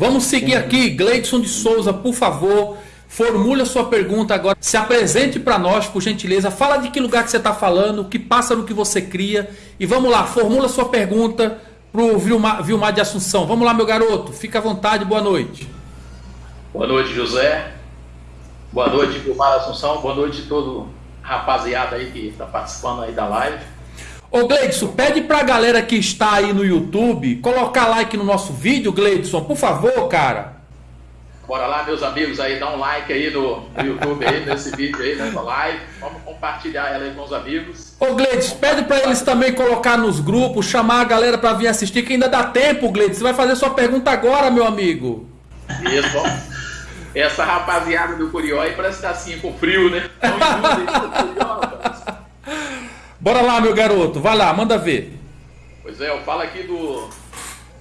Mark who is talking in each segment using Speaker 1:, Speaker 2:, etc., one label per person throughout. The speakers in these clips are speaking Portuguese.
Speaker 1: Vamos seguir aqui, Gleidson de Souza, por favor. Formule a sua pergunta agora. Se apresente para nós, por gentileza. Fala de que lugar que você está falando, o que passa no que você cria. E vamos lá, formula a sua pergunta para o Vilmar, Vilmar de Assunção. Vamos lá, meu garoto. Fica à vontade, boa noite.
Speaker 2: Boa noite, José. Boa noite, Vilmar Assunção. Boa noite todo rapaziada aí que está participando aí da live.
Speaker 1: Ô Gleidson, pede para a galera que está aí no YouTube colocar like no nosso vídeo, Gleidson, por favor, cara.
Speaker 2: Bora lá, meus amigos, aí, dá um like aí no, no YouTube aí, nesse vídeo aí, nessa live. Vamos compartilhar ela aí com os amigos.
Speaker 1: Ô Gleides, pede para eles também colocar nos grupos, chamar a galera para vir assistir, que ainda dá tempo, Gleides. Você vai fazer sua pergunta agora, meu amigo.
Speaker 2: Isso, bom. Essa rapaziada do Curió aí parece que tá assim, com frio, né?
Speaker 1: Bora lá, meu garoto. Vai lá, manda ver.
Speaker 2: Pois é, eu falo aqui do,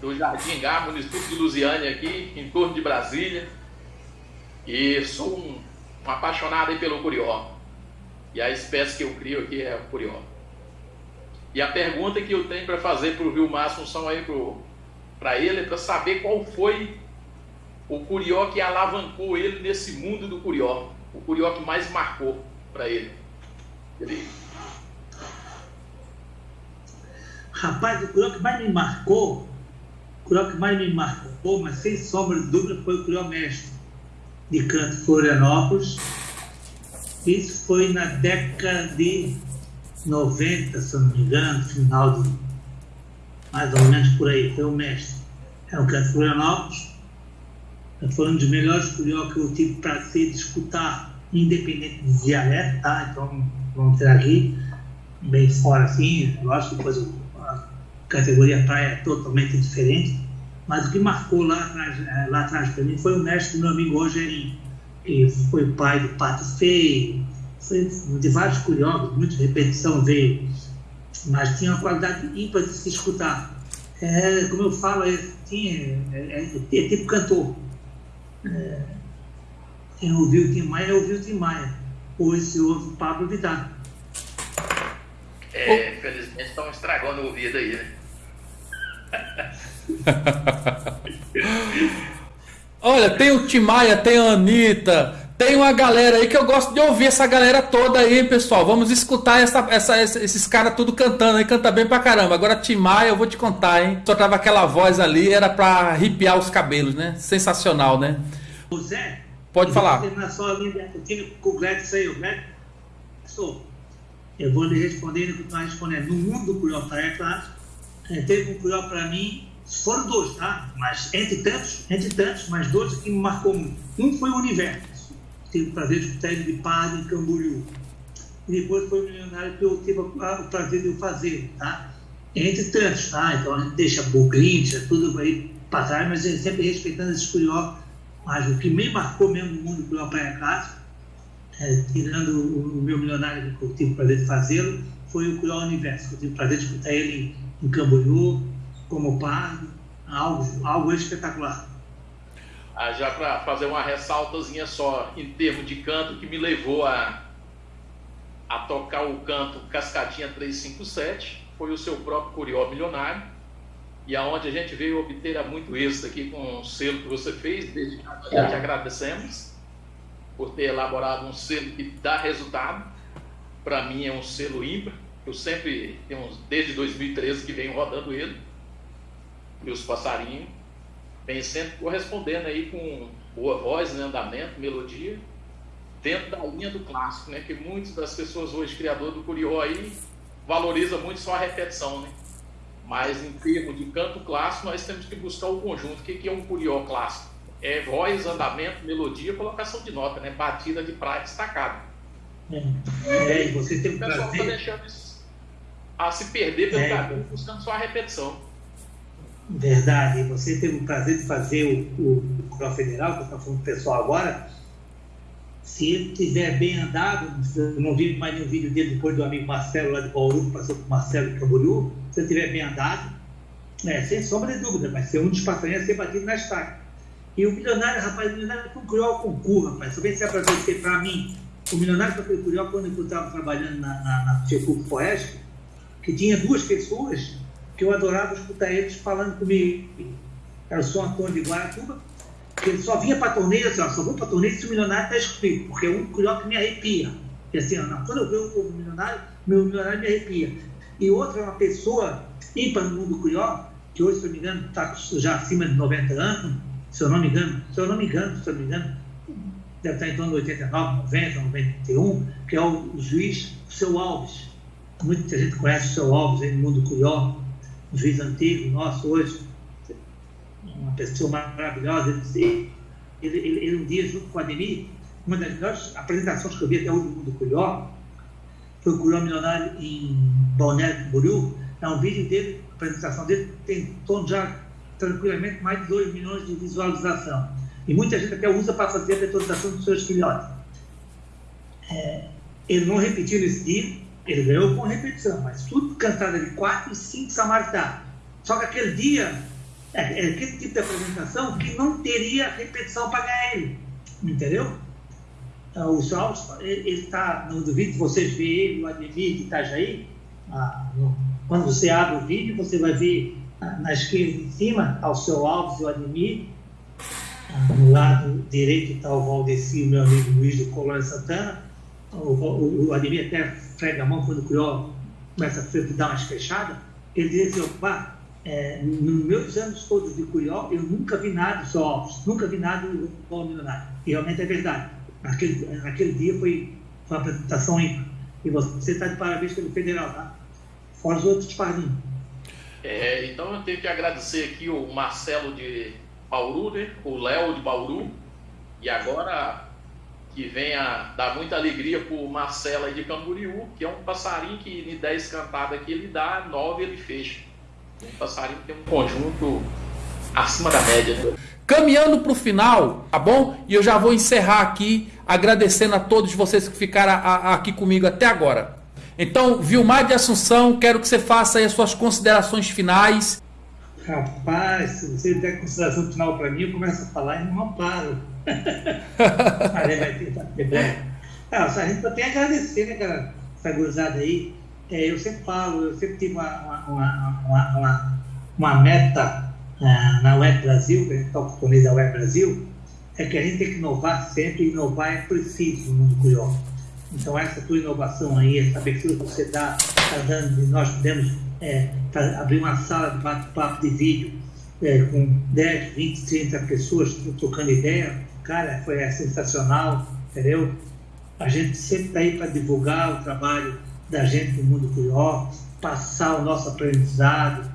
Speaker 2: do Jardim Gá, município de Lusiânia aqui, em torno de Brasília. E sou um, um apaixonado pelo curió. E a espécie que eu crio aqui é o curió. E a pergunta que eu tenho para fazer para o Vilmar Assunção aí para ele é para saber qual foi o curió que alavancou ele nesse mundo do curió. O curió que mais marcou para ele. ele.
Speaker 3: Rapaz, o curió que mais me marcou, o curió que mais me marcou, mas sem sombra de dúvida, foi o curió mestre de Canto Florianópolis. Isso foi na década de 90, se não me engano, final de mais ou menos por aí, foi o mestre. É o Canto Florianópolis. Foi um dos melhores curió que eu tive prazer de escutar, independente de dialeto, tá? Então vamos ter aqui, bem fora assim, lógico depois a categoria praia totalmente diferente mas o que marcou lá atrás, é, lá atrás para mim foi o mestre do meu amigo Rogerinho, que foi pai do Pato Feio, foi de vários curiosos, muita repetição veio, mas tinha uma qualidade ímpar de se escutar. É, como eu falo, é, tinha, é, é, é tipo cantor. É, quem ouviu o Tim Maia, ouviu o Tim Maia. Hoje se ouve o Pablo Vidal.
Speaker 2: É, infelizmente estão estragando o ouvido aí, né?
Speaker 1: Olha, tem o Timaya, tem a Anitta, tem uma galera aí que eu gosto de ouvir essa galera toda aí, pessoal. Vamos escutar essa, essa, esses caras tudo cantando aí, canta bem pra caramba. Agora, Timaya, eu vou te contar, hein? Só tava aquela voz ali, era pra arrepiar os cabelos, né? Sensacional, né?
Speaker 3: Zé,
Speaker 1: pode falar.
Speaker 3: Linha com o Gladys aí, o Gladys, eu vou lhe responder o que tu vai responder. No mundo do Curió é claro, teve um Curió para mim foram dois, tá? Mas entre tantos, entre tantos, mas dois que me marcou muito. Um foi o Universo. Tive o prazer de escutar ele de padre em Camboriú. E depois foi o Milionário que eu tive o prazer de fazer, tá? Entre tantos, tá? Então a gente deixa Bogrincha, tudo aí para trás, mas sempre respeitando esse curió. Mas o que me marcou mesmo no mundo curió Praia Casa, é, tirando o, o, meu milionário que eu tive o prazer de fazê-lo, foi o Curió Universo. Eu tive o prazer de escutar ele em, Camboriú, como pardo, algo, algo espetacular.
Speaker 2: Ah, já para fazer uma ressaltazinha só em termos de canto que me levou a, a tocar o canto Cascadinha 357 foi o seu próprio Curió Milionário e aonde a gente veio obter muito êxito aqui com o selo que você fez, desde já te agradecemos por ter elaborado um selo que dá resultado. Para mim é um selo ímpar, eu sempre tenho desde 2013 que venho rodando ele e os passarinhos, vem sempre correspondendo aí com boa voz, né, andamento, melodia, dentro da linha do clássico, né, que muitas das pessoas hoje, criador do Curió aí, valoriza muito só a repetição, né? Mas em termos de canto clássico, nós temos que buscar o conjunto. O que é um Curió clássico? É voz, andamento, melodia, colocação de nota, né? Batida de praia destacada.
Speaker 3: É, é você tem
Speaker 2: o pessoal está deixando isso a se perder pelo é. caminho, buscando só a repetição.
Speaker 3: Verdade. Você teve o prazer de fazer o, o, o Federal, que está falando pessoal agora. Se ele tiver bem andado, eu não vi mais nenhum vídeo dele depois do amigo Marcelo lá de Bauru, que passou com o Marcelo de Camboriú. Se ele tiver bem andado, é, sem sombra de dúvida, vai ser um dos passarinhos a ser batido na estaca. E o milionário, rapaz, o milionário foi um cruel concurso, rapaz. Só vem se apresentar para mim. O milionário foi cruel quando eu estava trabalhando na, na, na que tinha duas pessoas que eu adorava escutar eles falando comigo. era o São Antônio de Guaratuba, que ele só vinha para torneio, assim, ó, só vou para torneio se o milionário está escrito, porque é um curioso que me arrepia. E assim, ó, quando eu vejo o milionário, meu milionário me arrepia. E outra é uma pessoa ímpar no mundo curió, que hoje, se eu não me engano, está já acima de 90 anos, se eu não me engano, se eu não me engano, se eu não me engano, deve estar em torno de 89, 90, 91, que é o juiz Seu Alves. Muita gente conhece o Seu Alves aí no mundo curió, um juiz antigo, nosso hoje, uma pessoa maravilhosa. Ele, ele, ele, ele um dia, junto com o Ademir, uma das melhores apresentações que eu vi até hoje no mundo curió, foi o Curió Milionário em Balneário Camboriú. É um vídeo dele, a apresentação dele tem em torno já tranquilamente mais de 2 milhões de visualização. E muita gente até usa para fazer a detorização dos seus filhotes. É, ele não repetiu nesse dia, ele ganhou com repetição, mas tudo cantado de 4 e 5 samaritá. Só que aquele dia, é, é aquele tipo de apresentação que não teria repetição para ganhar ele. Entendeu? Então, o Salves, ele está, não duvido vocês verem ele, o Ademir de Itajaí. Ah, quando você abre o vídeo, você vai ver ah, na esquerda em cima, ao seu Alves e o Ademir, no lado direito está o Valdeci, meu amigo Luiz do Colônia Santana. O, o, o Ademir até frega a mão quando o Criol começa a dar umas fechadas. Ele diz assim: opa, é, nos meus anos todos de Curió, eu nunca vi nada só, nunca vi nada igual milionário. E realmente é verdade. Naquele, naquele dia foi, foi uma apresentação ímpar. E você está de parabéns pelo Federal, tá? Fora os outros padrinhos.
Speaker 2: É, então eu tenho que agradecer aqui o Marcelo de Bauru, né? o Léo de Bauru, e agora que venha dar muita alegria para o Marcelo de Camboriú, que é um passarinho que de 10 cantadas aqui ele dá, 9 ele fecha. Um passarinho que tem um conjunto acima da média.
Speaker 1: Caminhando para o final, tá bom? E eu já vou encerrar aqui agradecendo a todos vocês que ficaram a, a, aqui comigo até agora. Então, Vilmar de Assunção, quero que você faça aí as suas considerações finais
Speaker 3: Rapaz, se você der consideração final para mim, eu começo a falar e não paro. Aí vai ter. Ah, a gente tem que agradecer, né, cara, essa gurizada aí. É, eu sempre falo, eu sempre tive uma, uma, uma, uma, uma meta uh, na Web Brasil, que a gente toca com da Web Brasil, é que a gente tem que inovar sempre, inovar é preciso no mundo curioso. Então, essa tua inovação aí, essa abertura que você está tá dando, nós podemos é, abrir uma sala de bate-papo de vídeo é, com 10, 20, 30 pessoas trocando ideia, cara, foi é, sensacional, entendeu? A gente sempre está aí para divulgar o trabalho da gente no mundo curió, passar o nosso aprendizado.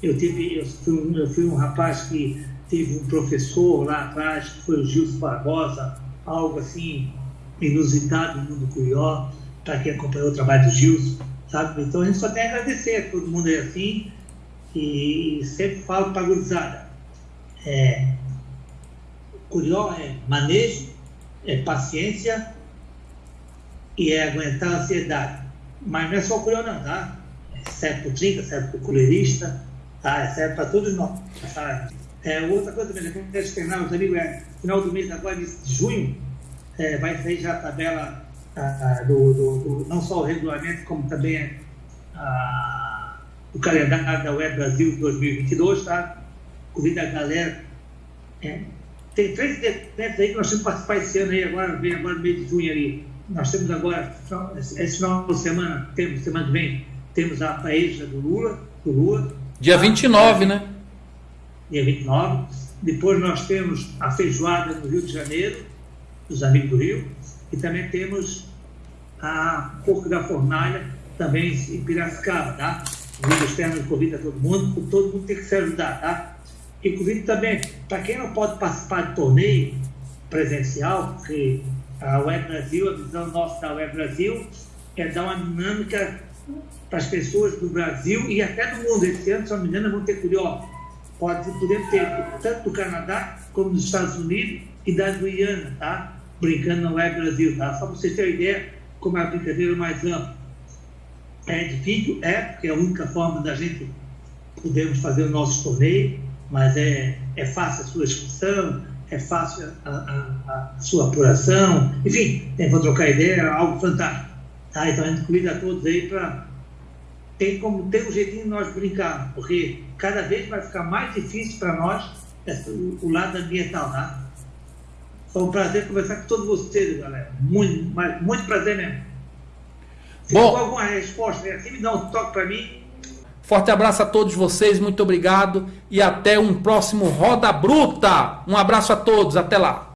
Speaker 3: Eu, tive, eu, fui um, eu fui um rapaz que teve um professor lá atrás, que foi o Gilson Barbosa, algo assim inusitado no mundo curió, para quem acompanhou o trabalho do Gilson sabe? Então a gente só tem a agradecer, todo mundo é assim, e sempre falo para a gurizada. É, curió é manejo, é paciência e é aguentar a ansiedade. Mas não é só o curió não, tá? É serve para o trinca, serve para o culeirista, tá? É serve para todos nós, tá? É, outra coisa também, que eu terminar, os amigos, é, final do mês agora, de junho, é, vai sair já a tabela do, do, do, não só o regulamento, como também o calendário da Web Brasil 2022, tá? Convido a galera. É, tem três eventos aí que nós temos que participar esse ano aí, agora, vem agora no mês de junho ali. Nós temos agora, esse final de semana, temos, semana que vem, temos a paeja do Lula, do Lula.
Speaker 1: Dia 29, tá? né?
Speaker 3: Dia 29. Depois nós temos a feijoada no Rio de Janeiro, dos amigos do Rio. E também temos a Porco da Fornalha, também em Piracicaba, tá? O vídeo externo convida todo mundo, todo mundo tem que se ajudar, tá? E convido também, para quem não pode participar de torneio presencial, porque a Web Brasil, a visão nossa da Web Brasil é dar uma dinâmica para as pessoas do Brasil e até do mundo. Esse ano, se não me engano, vão ter curiosos. Pode, podemos ter tanto do Canadá como dos Estados Unidos e da Guiana, tá? brincando no Web Brasil, tá? Só para vocês terem ideia como é a brincadeira mais ampla. É difícil, é, porque é a única forma da gente podermos fazer o nosso torneio, mas é, é fácil a sua inscrição, é fácil a, a, a sua apuração, enfim, tem vou trocar ideia, é algo fantástico. Tá? Então a gente convida a todos aí para tem como ter um jeitinho de nós brincar, porque cada vez vai ficar mais difícil para nós o lado ambiental, tá Foi um prazer conversar com todos vocês, galera. Muito, mas, muito prazer mesmo. Se
Speaker 1: Bom,
Speaker 3: alguma resposta, assim, me dá um toque para mim.
Speaker 1: Forte abraço a todos vocês, muito obrigado e até um próximo Roda Bruta. Um abraço a todos, até lá.